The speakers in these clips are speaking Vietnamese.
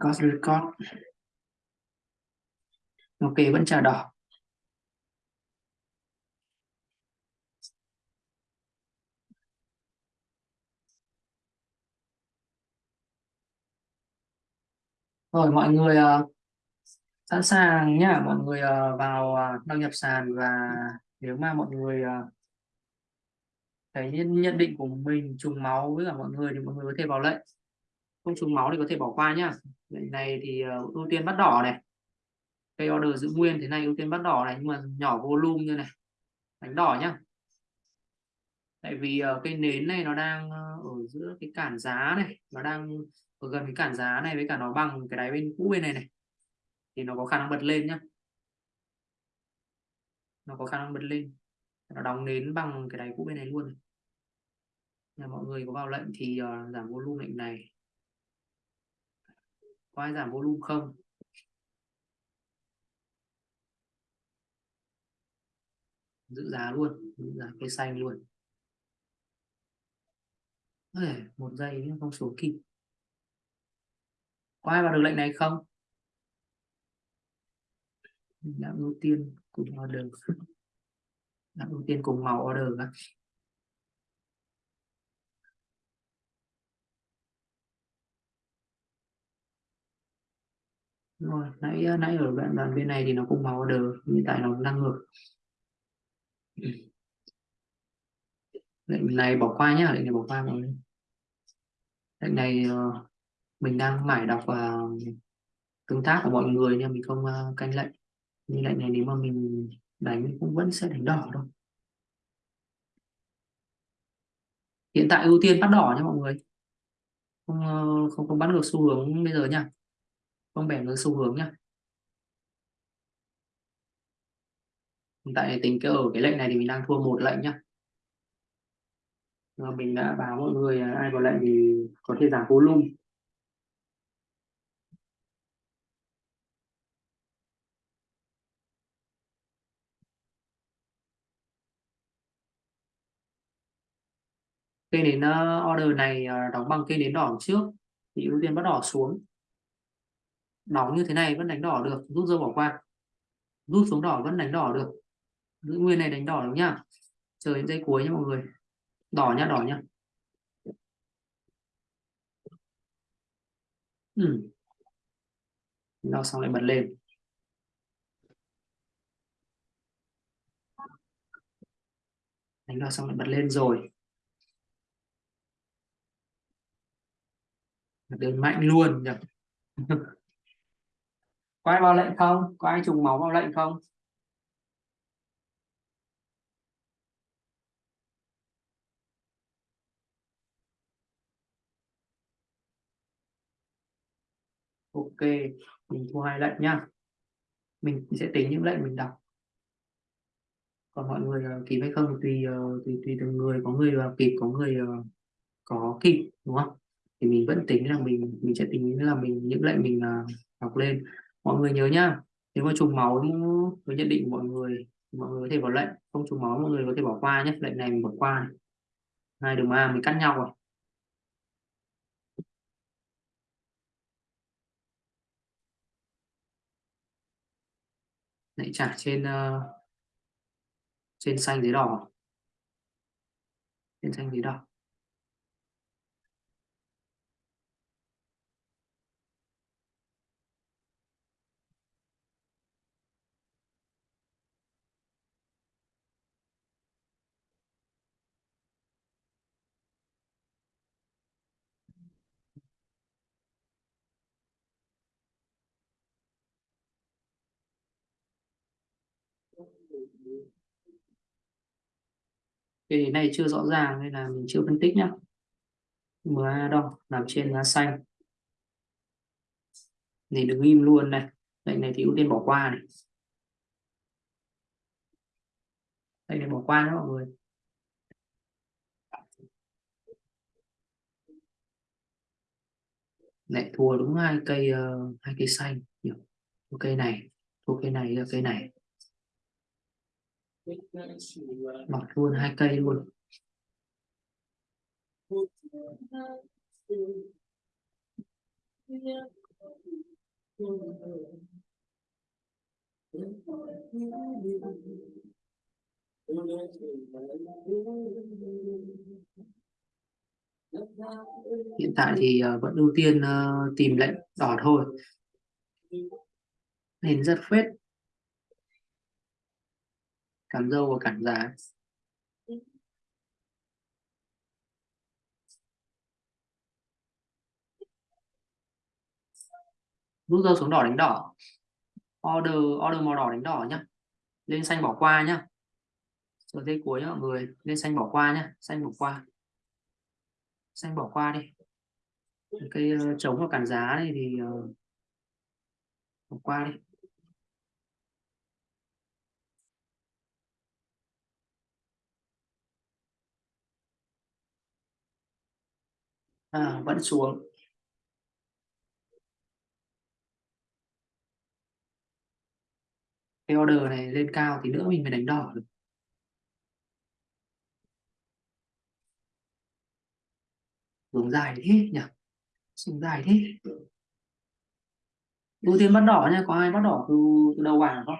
cost record ok vẫn chờ đỏ rồi mọi người uh, sẵn sàng nhá. Mọi người uh, vào uh, đăng nhập sàn và nếu mà mọi người uh, thấy nhận định của mình trùng máu với cả mọi người thì mọi người có thể vào lệnh. Không trùng máu thì có thể bỏ qua nhá lệnh này thì uh, ưu tiên bắt đỏ này. Cây order giữ nguyên thế này ưu tiên bắt đỏ này nhưng mà nhỏ volume như này. Đánh đỏ nhá. Tại vì ờ, uh, cây nến này nó đang ờ, ở giữa cái cản giá này nó đang ở gần cái cản giá này với cả nó bằng cái đáy bên cũ bên này này. Thì nó có khả năng bật lên nhá. Nó có khả năng bật lên. Nó đóng nến bằng cái đáy cũ bên này luôn nhà mọi người có vào lệnh thì uh, giảm volume lệnh này có ai giảm volume không? Giữ giá luôn giữ giá cây xanh luôn. Ê, một giây nữa không số kịp. Có ai vào được lệnh này không? Đã ưu tiên cùng order. Đã ưu tiên cùng màu order Đúng rồi, nãy nãy ở đoạn đoạn bên này thì nó cũng màu order nhưng tại nó đang ngược lệnh này bỏ qua nhá, lệnh này bỏ qua mọi người. Lệnh này ờ, mình đang mải đọc và tương tác của mọi người nhưng mình không ờ, canh lệnh. Như lệnh này nếu mà mình đánh cũng vẫn sẽ đánh đỏ thôi. Hiện tại ưu tiên bắt đỏ nha mọi người. Không không không bắt được xu hướng bây giờ nha không bẻ được xu hướng nhá. hiện tại tính cái ở cái lệnh này thì mình đang thua một lệnh nhá. Và mình đã báo mọi người ai vào lệnh thì có thể giảm volume cây nến order này ờ, đóng bằng cây nến đỏ trước. Thì ưu tiên bắt đỏ xuống đóng như thế này vẫn đánh đỏ được, rút dơ bỏ qua. Rút xuống đỏ vẫn đánh đỏ được. Giữ nguyên này đánh đỏ được nhá. Chờ đến dây cuối nha mọi người. Đỏ nhá đỏ nhá. Ừ. đỏ xong lại bật lên. Đánh đỏ xong lại bật lên rồi. Đơn mạnh luôn nhỉ. có ai vào lệnh không? Có ai trùng máu vào lệnh không? Ok mình thu hai lệnh nhá. Mình sẽ tính những lệnh mình đọc. Còn mọi người uh, kịp hay không tùy uh, tùy tùy từng người. Có người uh, kịp có người uh, có kịp đúng không? Thì mình vẫn tính là mình mình sẽ tính là mình những lệnh mình uh, đọc lên mọi người nhớ nhá. Nếu mà trùng máu với nhận định của mọi người mọi người có thể vào lệnh. Không trùng máu mọi người có thể bỏ qua nhé lệnh này mình bỏ qua này. hai đường A mình cắt nhau rồi. Lại trả trên uh, trên xanh dưới đỏ. Trên xanh dưới đỏ. Cái này chưa rõ ràng nên là mình chưa phân tích nhá. MA đo làm trên lá xanh. Này đứng im luôn này. Lệnh này thì ưu tiên bỏ qua này. Đây này bỏ qua đó mọi người. Lại thua đúng hai cây uh, hai cây xanh. Thua cây này thua cây này cây này mọc luôn hai cây luôn hiện tại thì uh, vẫn ưu tiên uh, tìm lệnh đỏ thôi nên rất phết cản dâu và cản giá rút dâu xuống đỏ đánh đỏ. Order order màu đỏ đánh đỏ nhá. Lên xanh bỏ qua nhá. Rồi dây cuối nhá mọi người. Lên xanh bỏ qua nhá. Xanh bỏ qua. Xanh bỏ qua đi. Cây uh, ờ, trống và cản giá này thì ờ, bỏ qua đi. À, vẫn xuống. Cái order này lên cao thì nữa mình phải đánh đỏ được. Hướng dài thế nhỉ? Xuống dài thế. Ưu tiên bắt đỏ nha có ai bắt đỏ từ, từ đầu bảng không?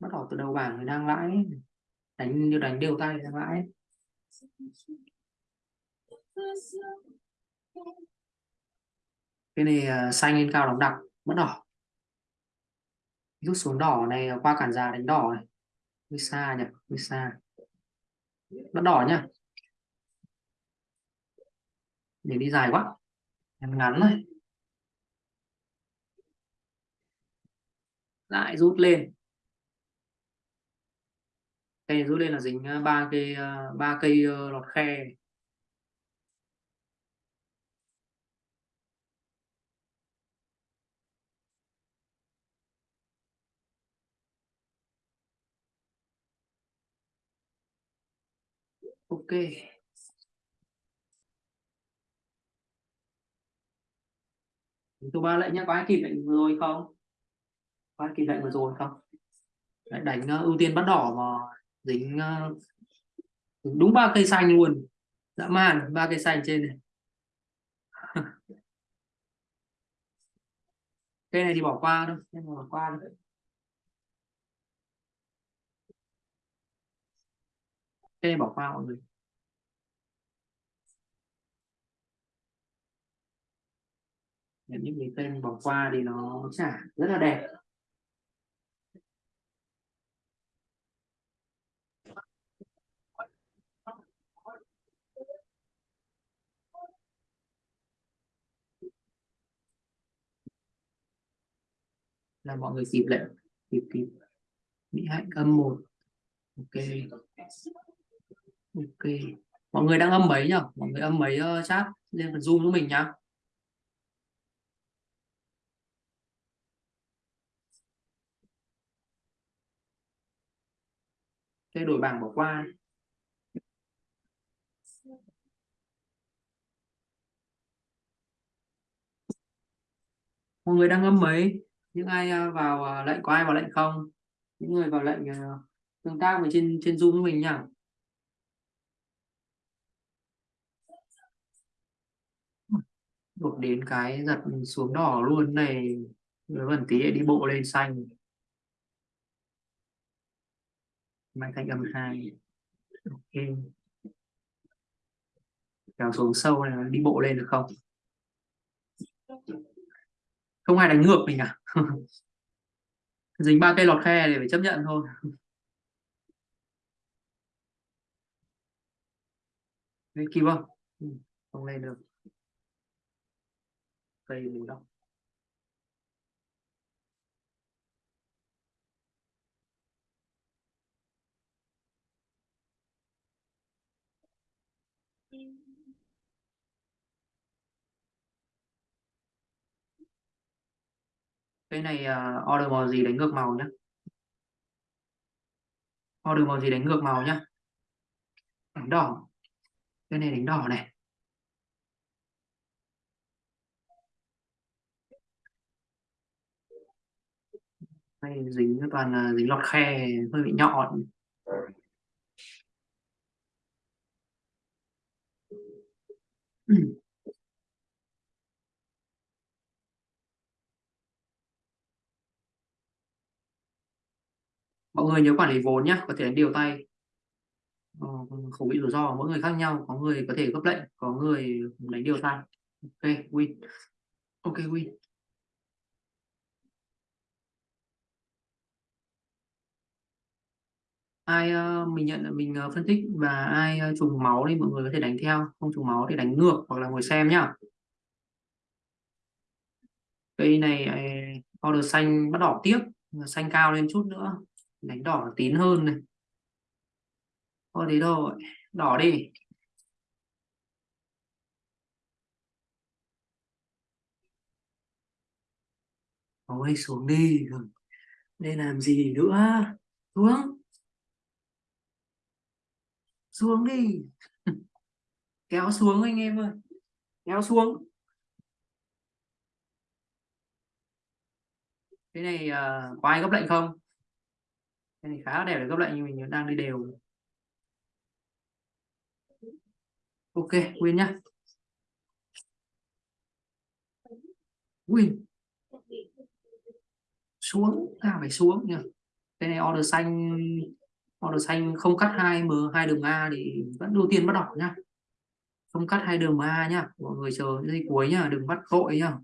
Bắt đỏ từ đầu bảng thì đang lãi. Đánh như đánh đều tay đang lãi cái này uh, xanh lên cao đóng đặc mất đỏ. Rút xuống đỏ này ờ, qua cản già đánh đỏ này. Hơi xa nhỉ hơi xa. Mất đỏ nhá để đi dài quá em ngắn thôi. Lại rút lên. Cây rút lên là dính ờ, ba cây ba cây lọt khe. Ok. Tôi ba lệnh nhá có ai kịp lệnh vừa rồi không? Có ai kịp lệnh vừa rồi không? Đấy, đánh uh, ưu tiên bắt đỏ mà dính uh, đúng ba cây xanh luôn. Dã man ba cây xanh trên này. Cây này thì bỏ qua thôi em bỏ qua thôi. Cây bỏ qua mọi người. Những cái tên bỏ qua thì nó chả rất là đẹp. Là mọi người kịp lệnh kịp kịp bị hạnh âm một. Ok ok. Mọi người đang âm mấy nhỉ mọi người âm mấy uh, chat? Lên phần zoom giúp mình nhá. Cái đổi bảng bỏ qua. Mọi người đang âm mấy? Những ai ờ, vào ờ, lệnh có ai vào lệnh không? Những người vào lệnh tương tác với trên trên zoom với mình nhỉ đột đến cái giật xuống đỏ luôn. Này vẫn tí đi bộ lên xanh. Mang thanh âm hai. Ok. Kéo xuống sâu này đi bộ lên được không? Không ai đánh ngược mình à? Dính ba cây lọt khe để phải chấp nhận thôi. Đấy, kịp không ừ, không lên được cây mùi đâu cái này uh, order màu gì đánh ngược màu nhé order màu gì đánh ngược màu nhá? Đánh đỏ. Cái này đánh đỏ này. hay dính toàn là dính lọt khe hơi bị nhọn. Mọi người nhớ quản lý vốn nhé có thể điều tay. Ờ, bị rủi ro mỗi người khác nhau có người có thể gấp lệnh có người đánh điều tay. Ok win. Ok win. Ai uh, mình nhận mình uh, phân tích và ai uh, trùng máu thì mọi người có thể đánh theo không trùng máu thì đánh ngược hoặc là ngồi xem nhá. Cây này order xanh bắt đỏ tiếp xanh cao lên chút nữa đánh đỏ tín hơn này. Thôi thế thôi đỏ đi. Ôi xuống đi đây làm gì nữa xuống xuống đi. Kéo xuống anh em ơi. Kéo xuống. Cái này uh, có ai gấp lệnh không? Cái này khá đẹp để gấp lệnh nhưng mình đang đi đều. Ok Quyên nhá. Quyên xuống à phải xuống nhỉ? Cái này order xanh order xanh không cắt hai m hai đường a thì vẫn ưu tiên bắt đỏ nhá. Không cắt hai đường a nhá mọi người chờ giây cuối nhá đừng bắt vội nhá.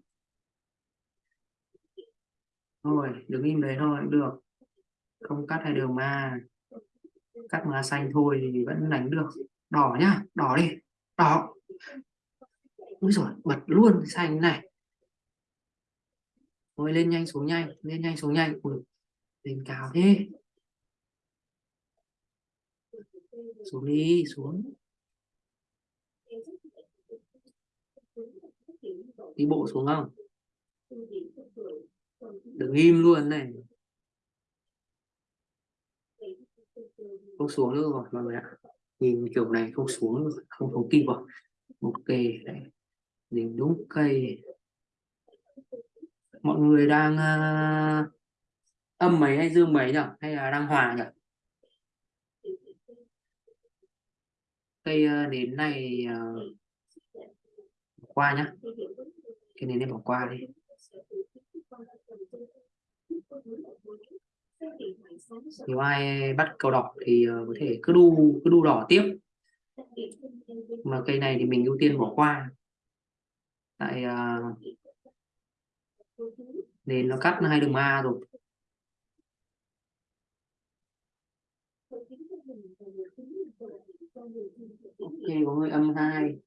Thôi đứng im đấy thôi được. Không cắt hai đường ma cắt ma xanh thôi thì vẫn đánh được. Đỏ nhá đỏ đi đỏ. Úi rồi bật luôn xanh này. Thôi lên nhanh xuống nhanh lên nhanh xuống nhanh. Ui, lên cao thế. Xuống đi xuống. Đi bộ xuống không? Đừng im luôn này. Không xuống nữa rồi mọi người ạ. Nhìn kiểu này không xuống không không kịp rồi. Ok đấy nhìn đúng cây. Mọi người đang uh, âm mấy hay dương mấy nhỉ? Hay là đang hòa nhỉ? Cây ờ, nến này uh, qua nhá. Cái nến này bỏ qua đi. Nếu ai bắt cầu đỏ thì uh, có thể cứ đu cứ đu đỏ tiếp. Mà cây này thì mình ưu tiên bỏ qua. Tại uh, nến nó cắt hai đường A rồi. Ok, có người âm 2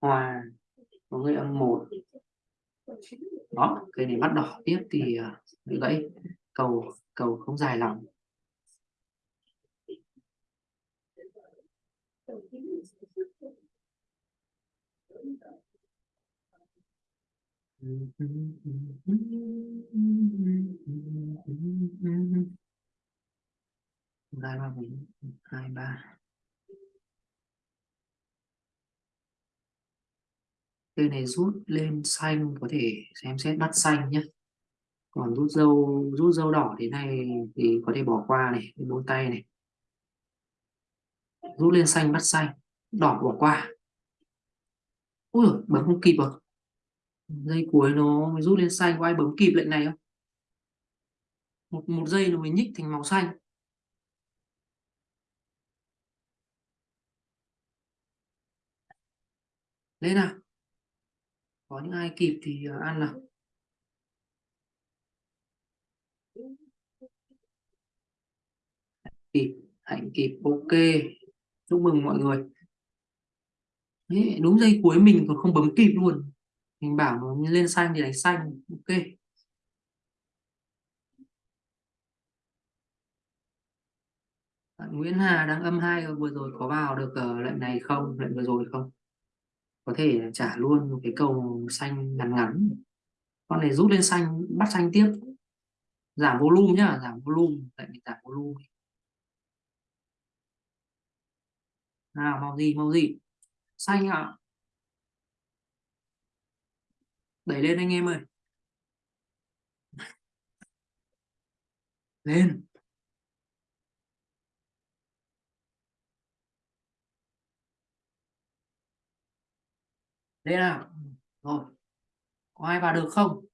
hòa, có người âm 1 đó cây này bắt đỏ tiếp thì à, bị gãy. Cầu cầu không dài lắm. Ba ba, bốn hai, ba. Cây này rút lên xanh, có thể xem xét bắt xanh nhé còn rút dâu rút dâu đỏ thế này thì có thể bỏ qua này bốn tay này. Rút lên xanh bắt xanh, đỏ bỏ qua. Ui, bấm không kịp à? rồi dây cuối nó rút lên xanh, có ai bấm kịp lệnh này không? Một một giây nó mới nhích thành màu xanh. Lên nào có những ai kịp thì ờ, ăn nào. Kịp hạnh kịp ok. Chúc mừng mọi người. Đấy, đúng giây cuối mình còn không bấm kịp luôn. Mình bảo nó lên xanh thì đánh xanh ok. Bạn Nguyễn Hà đang âm hai vừa rồi có vào được uh, lệnh này không? Lệnh vừa rồi không? Có thể trả luôn một cái cầu xanh ngắn ngắn. Con này rút lên xanh, bắt xanh tiếp. Giảm volume nhá, giảm volume, tại vì giảm volume. Nào, màu gì màu gì? Xanh ạ. À. đẩy lên anh em ơi. Lên. Đây nào. Rồi. Có ai vào được không?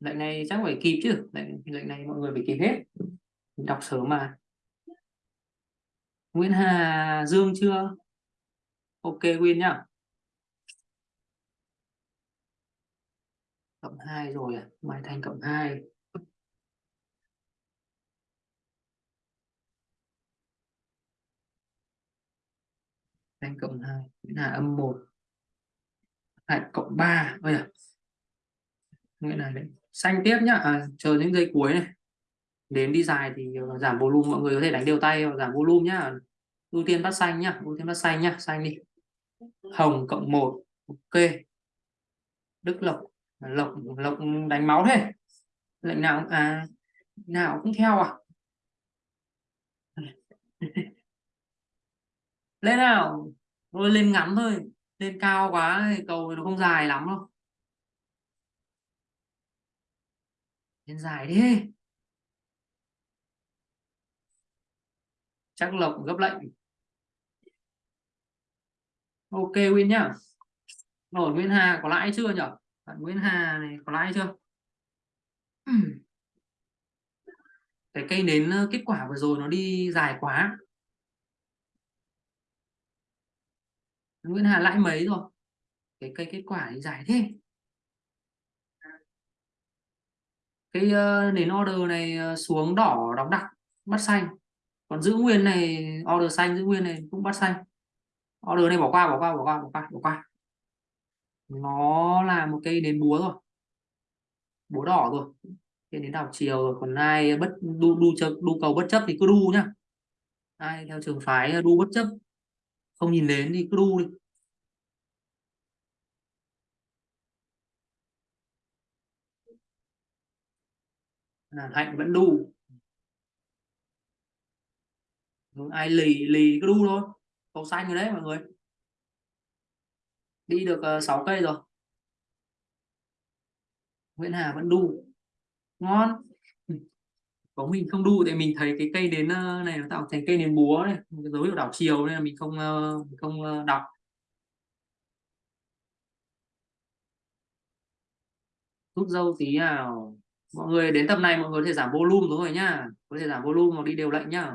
Lệnh này chắc phải kịp chứ. Lệnh lệnh này mọi người phải kịp hết. Mình đọc sớm mà. Nguyễn Hà Dương chưa? Ok Nguyên nhá. Cộng 2 rồi à? Mai Thành cộng 2 Thành cộng 2 Nguyễn Hà âm 1 lại cộng 3 bây à nghĩa là đấy xanh tiếp nhá. À, chờ những giây cuối này. Đến đi dài thì ờ, giảm volume mọi người có thể đánh đều tay giảm volume nhá. Ưu tiên bắt xanh nhá ưu tiên bắt xanh nhá xanh đi. Hồng cộng 1 ok. Đức lộc à, lộc lộc đánh máu thế. Lệnh nào à nào cũng theo à? Lên nào. Thôi lên ngắn thôi lên cao quá cầu nó không dài lắm đâu. Lên dài đi. Chắc lộc gấp lệnh ok win nhá. Rồi Nguyễn Hà có lãi chưa nhở? Bạn Nguyễn Hà này có lãi chưa? Cái cây nến ờ, kết quả vừa rồi nó đi dài quá Nguyễn Hà lãi mấy rồi? Cái cây kết quả thì giải thế. Cái uh, nền order này ờ, xuống đỏ đóng đặc bắt xanh. Còn giữ nguyên này order xanh giữ nguyên này cũng bắt xanh. Order này bỏ qua bỏ qua bỏ qua bỏ qua bỏ qua. Nó là một cây nến búa rồi. Búa đỏ rồi. Cây nến đảo chiều rồi. Còn ai bất đu đu chấp đu cầu bất chấp thì cứ đu nhá. Ai theo trường phái ờ, đu bất chấp không nhìn đến thì cứ đu đi. À, hạnh vẫn đu. Ai lì lì cứ đu thôi. Cầu xanh rồi đấy mọi người. Đi được ờ, uh, 6 cây rồi. Nguyễn Hà vẫn đu. Ngon có mình không đu thì mình thấy cái cây đến ờ, này nó tạo thành cây nến búa này cái dấu hiệu đảo chiều nên là mình không ờ, mình không ờ, đọc. Rút dâu tí nào. Mọi người đến tập này mọi người có thể giảm volume rồi nhá. Có thể giảm volume hoặc đi đều lệnh nhá.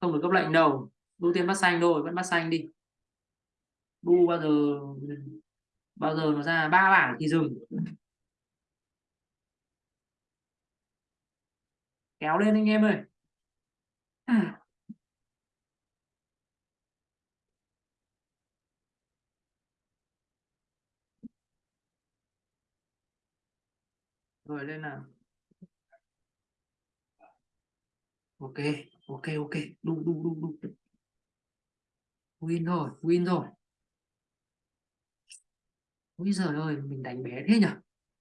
Không được cấp lệnh đâu. Ưu tiên bắt xanh thôi, vẫn bắt xanh đi. Bu bao giờ bao giờ nó ra? Ba bảng thì dừng. Kéo lên anh em ơi. Rồi, lên nào. Ok ok ok. Đu đu đu đu. Win rồi win rồi. Bây giời ơi, mình đánh bé thế nhỉ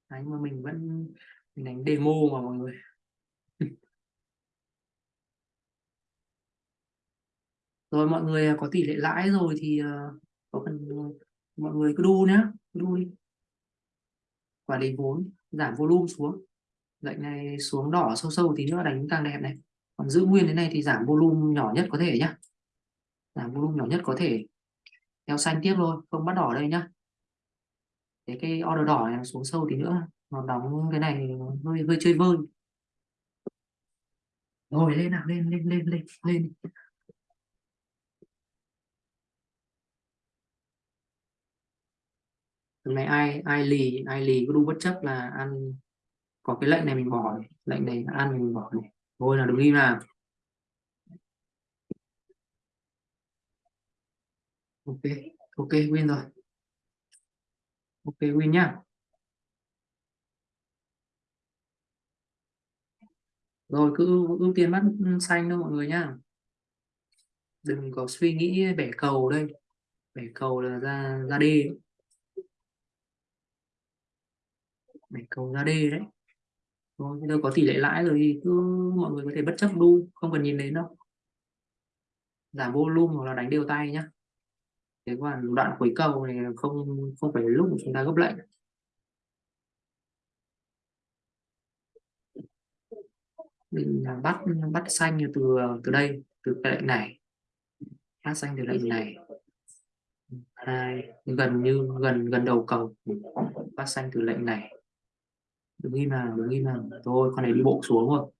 đánh mà mình vẫn, mình đánh demo mà mọi người. Rồi mọi người à, có tỷ lệ lãi rồi thì à, có cần à, mọi người cứ đu nhé đu đi. Quản lý vốn, giảm volume xuống. Lệnh này xuống đỏ sâu sâu tí nữa đánh càng đẹp này. Còn giữ nguyên thế này thì giảm volume nhỏ nhất có thể nhá. Giảm volume nhỏ nhất có thể. Theo xanh tiếp thôi, không bắt đỏ đây nhá. Cái cái order đỏ này xuống sâu tí nữa, nó đóng cái này hơi hơi chơi vơi. Rồi lên nào, lên lên lên lên lên. Hôm nay ai ai lì ai lì có đu bất chấp là ăn. Có cái lệnh này mình bỏ này. lệnh này ăn mình bỏ này. Thôi là đừng đi nào ok ok, win rồi. Ok, win nhá. Rồi, cứ ưu tiên bắt xanh thôi mọi người nhá. Đừng có suy nghĩ bẻ cầu đây. Bẻ cầu là ra ra đi. Bẻ cầu ra đê đấy. Rồi bây giờ có tỷ lệ lãi rồi thì cứ mọi người có thể bất chấp đu không cần nhìn đến đâu. Giảm volume hoặc là đánh đều tay nhá. Thế còn đoạn cuối cầu này không không phải lúc chúng ta gấp lệnh. Mình à, bắt bắt xanh từ từ đây, từ cái lệnh này. Bắt xanh từ lệnh này. Hai, gần như, gần gần đầu cầu. Bắt xanh từ lệnh này đừng im nào, đừng im nào. Thôi, con này đi bộ xuống rồi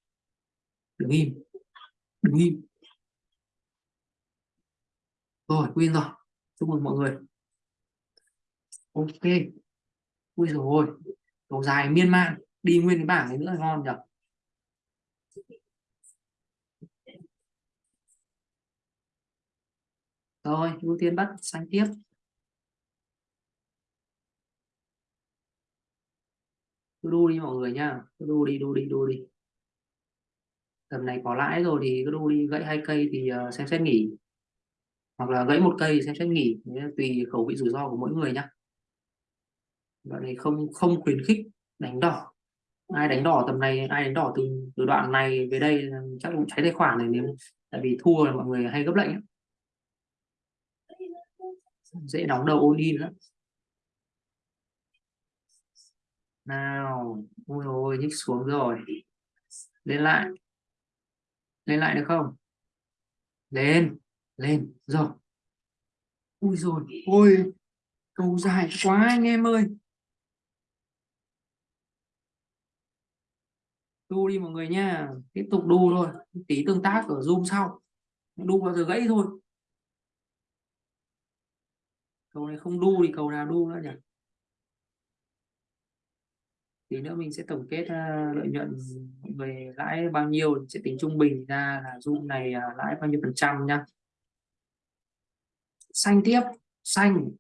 đừng im đừng im. Rồi win rồi. Chúc mừng mọi người. Ok. Ui rồi cầu dài miên man. Đi nguyên cái bảng này nữa ngon nhỉ? Rồi, ưu tiên bắt xanh tiếp. Cứ đu đi mọi người nha cứ đu đi đu đi đu đi. Tầm này có lãi rồi thì cứ đu đi gãy hai cây thì uh, xem xét nghỉ. Hoặc là gãy một cây xem xét nghỉ. Tùy khẩu vị rủi ro của mỗi người nhá. Đoạn này không không khuyến khích đánh đỏ. Ai đánh đỏ tầm này ai đánh đỏ từ từ đoạn này về đây chắc cũng cháy tài khoản này nếu tại vì thua là mọi người hay gấp lệnh ấy. dễ đóng đầu ôn đi nữa. Nào, ôi ôi, nhích xuống rồi. Lên lại. Lên lại được không? Lên lên, rồi. Ui rồi ôi cầu dài quá anh em ơi. Đu đi mọi người nha. Tiếp tục đu thôi. Tí tương tác ở zoom sau. Đu bao giờ gãy thôi. Cầu này không đu thì cầu nào đu nữa nhỉ? Tí nữa mình sẽ tổng kết uh, lợi nhuận về lãi bao nhiêu sẽ tính trung bình ra là zoom này uh, lãi bao nhiêu phần trăm nhá. Xanh tiếp xanh.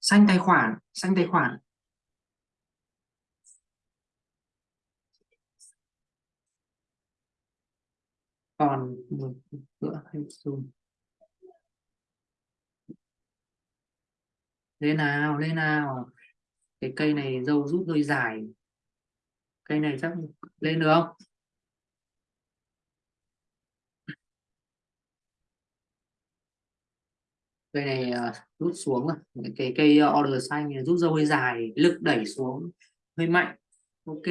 Xanh tài khoản xanh tài khoản. Còn một nữa hay zoom. Lên nào lên nào cái cây này dâu rút hơi dài. Cây này chắc lên được không? Cây này uh, rút xuống rồi. Cái cây ờ, order xanh rút dâu hơi dài lực đẩy xuống hơi mạnh. Ok.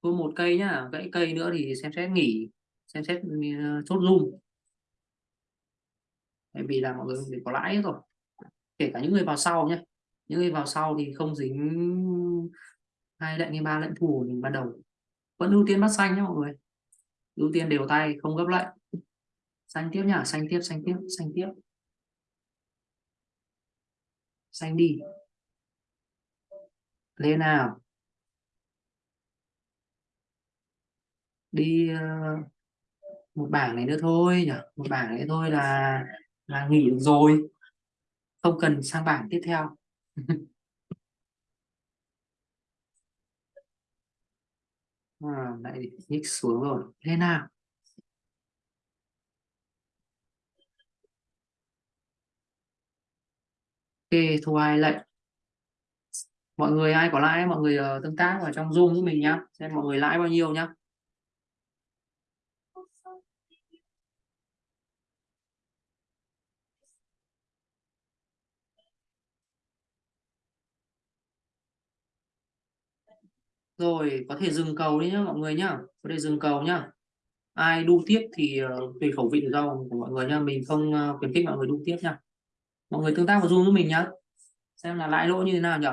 Có một cây nhá. Gãy cây nữa thì xem xét nghỉ xem xét uh, chốt zoom bởi vì là mọi người có lãi rồi. Kể cả những người vào sau nhé những người vào sau thì không dính hai lệnh hay ba lệnh thủ mình ban đầu. Vẫn ưu tiên bắt xanh nhé mọi người. Ưu tiên đều tay, không gấp lệnh. Xanh tiếp nhá, xanh tiếp xanh tiếp xanh tiếp. Xanh đi. Lên nào. Đi ờ, một bảng này nữa thôi nhỉ. Một bảng này thôi là là nghỉ được rồi. Không cần sang bảng tiếp theo. à, lại nhích xuống rồi. Thế nào? Ok thu hai lệnh. Mọi người ai có lãi mọi người uh, tương tác vào trong zoom với mình nhá. Xem mọi người lãi bao nhiêu nhá. Rồi có thể dừng cầu đi nhá mọi người nhá. Có thể dừng cầu nhá. Ai đu tiếp thì uh, tùy khẩu vị rủi ro của mọi người nhá. Mình không uh, khuyến khích mọi người đu tiếp nhá. Mọi người tương tác vào zoom với mình nhá. Xem là lãi lỗ như thế nào nhỉ?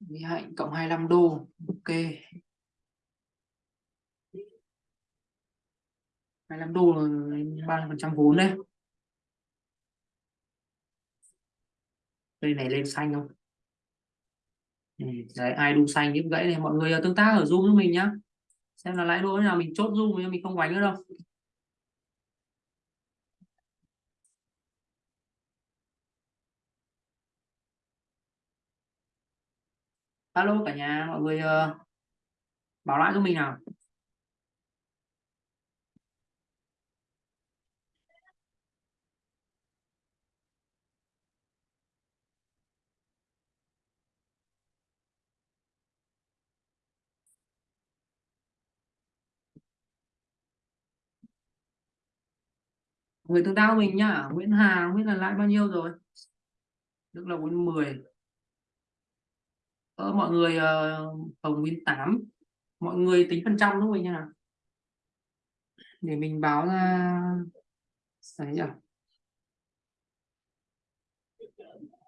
Mỹ Hạnh cộng 25 đô. Ok. 25 đô là 30 phần trăm vốn đấy cây này lên xanh không? Ừ, đấy ai đu xanh những gãy này mọi người ờ, tương tác ở zoom với mình nhá. Xem là lãi lỗ nào mình chốt zoom nhưng mình không quánh nữa đâu. Alo cả nhà mọi người ờ, uh, bảo lại cho mình nào. người tương tác mình nhá Nguyễn Hà Nguyễn là lãi bao nhiêu rồi? Đức là Nguyễn 10 ờ, mọi người ờ, Hồng uh, Nguyễn mọi người tính phần trăm đúng mình nha để mình báo ra đấy nhỉ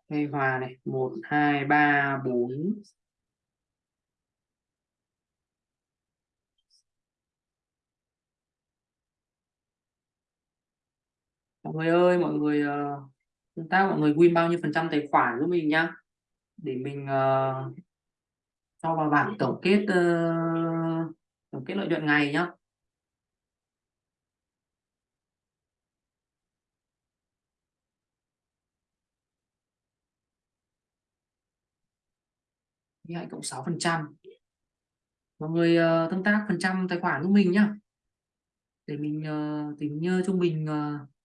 Đây hòa này. 1 2 3 4 mọi người ơi mọi người uh, tác ta mọi người win bao nhiêu phần trăm tài khoản giúp mình nhá. Để mình uh, cho vào bảng tổng kết uh, tổng kết lợi nhuận ngày nhá. Hãy cộng 6 phần trăm. Mọi người uh, tương tác phần trăm tài khoản của mình nhá. Để mình uh, tính uh, trung bình uh,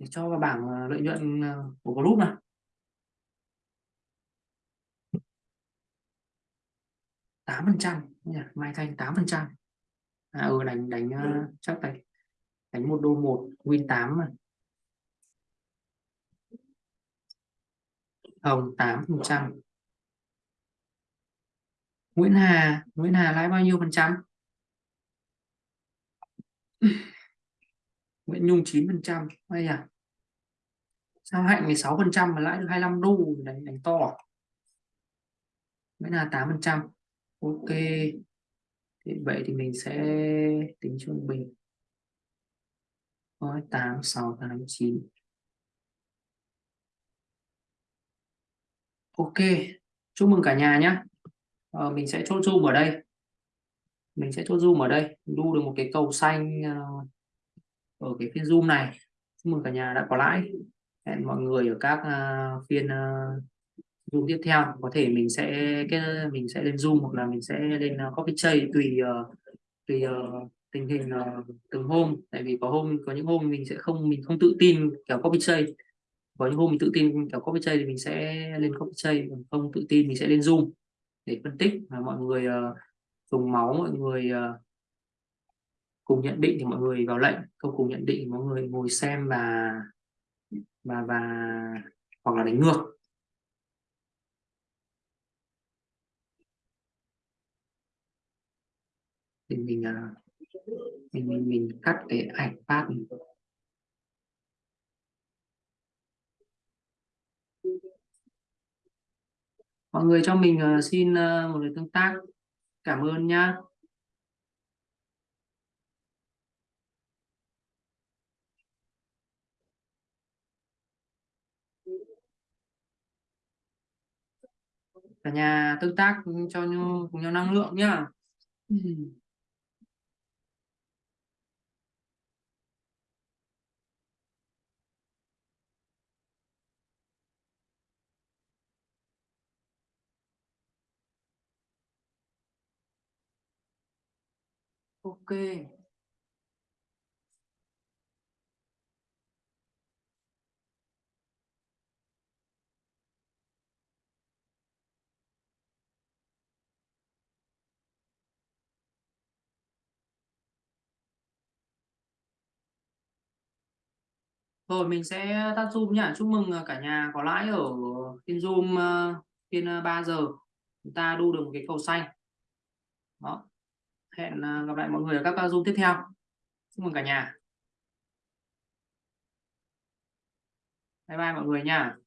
để cho vào bảng uh, lợi nhuận uh, của group này tám phần trăm mai thanh tám phần trăm. À ừ đánh đánh uh, chắc đánh đánh một đô một win 8 mà. Hồng 8 phần trăm. Nguyễn Hà Nguyễn Hà lãi bao nhiêu phần trăm Nguyễn Nhung 9 phần trăm hay à? Sao hạnh 16 phần trăm mà lãi được 25 đô đánh đánh to. Nguyễn Hà 8 phần trăm. Ok. Thì vậy thì mình sẽ tính trung bình Rồi, 8 6 8 9 ok. Chúc mừng cả nhà nhé ờ, mình sẽ chốt zoom ở đây. Mình sẽ chốt zoom ở đây. Đu được một cái cầu xanh uh, ở cái phiên zoom này. Chúc mừng cả nhà đã có lãi. Hẹn mọi người ở các uh, phiên uh, zoom tiếp theo. Có thể mình sẽ cái mình sẽ lên zoom hoặc là mình sẽ lên uh, copy chay tùy uh, tùy uh, tình hình uh, từng hôm. Tại vì có hôm có những hôm mình sẽ không mình không tự tin kiểu copy chay có những hôm mình tự tin kiểu copy chay thì mình sẽ lên copy chay còn không tự tin mình sẽ lên zoom để phân tích và mọi người uh, dùng máu mọi người uh, cùng nhận định thì mọi người vào lệnh không cùng nhận định mọi người ngồi xem và và và hoặc là đánh ngược. Thì mình à, mình mình, mình cắt cái ảnh phát mọi người cho mình à, xin à, một lời tương tác. Cảm ơn nhá. Cả nhà tương tác cho nhau cùng nhau năng lượng nhá. Ok Rồi mình sẽ tắt zoom nhá. Chúc mừng à, cả nhà có lãi ở phiên zoom phiên 3 giờ. Chúng ta đu được một cái cầu xanh. Đó. Hẹn à, gặp lại mọi người ở các zoom tiếp theo. Chúc mừng cả nhà. Bye bye mọi người nha.